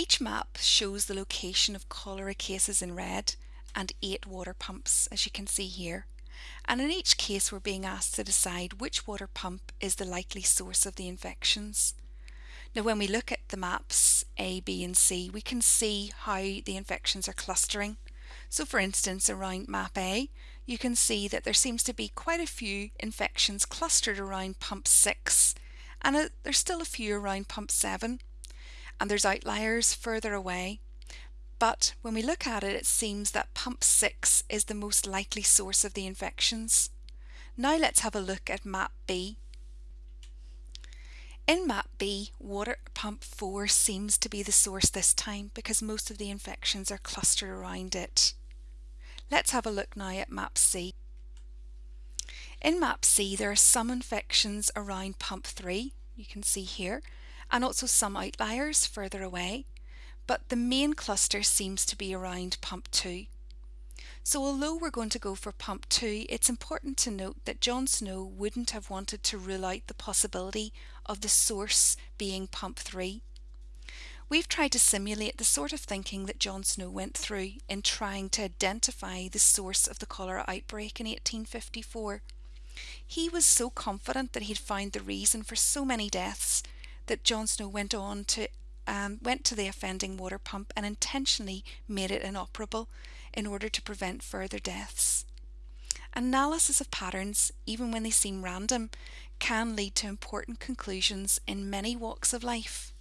Each map shows the location of cholera cases in red and eight water pumps, as you can see here. And in each case, we're being asked to decide which water pump is the likely source of the infections. Now, when we look at the maps A, B, and C, we can see how the infections are clustering. So, for instance, around map A, you can see that there seems to be quite a few infections clustered around pump 6, and a, there's still a few around pump 7 and there's outliers further away. But when we look at it, it seems that pump 6 is the most likely source of the infections. Now let's have a look at map B. In map B, water pump 4 seems to be the source this time because most of the infections are clustered around it. Let's have a look now at map C. In map C, there are some infections around pump 3, you can see here, and also some outliers further away, but the main cluster seems to be around pump 2. So although we're going to go for pump 2, it's important to note that John Snow wouldn't have wanted to rule out the possibility of the source being pump 3. We've tried to simulate the sort of thinking that John Snow went through in trying to identify the source of the cholera outbreak in 1854. He was so confident that he'd found the reason for so many deaths that John Snow went on to um, went to the offending water pump and intentionally made it inoperable in order to prevent further deaths. Analysis of patterns, even when they seem random, can lead to important conclusions in many walks of life.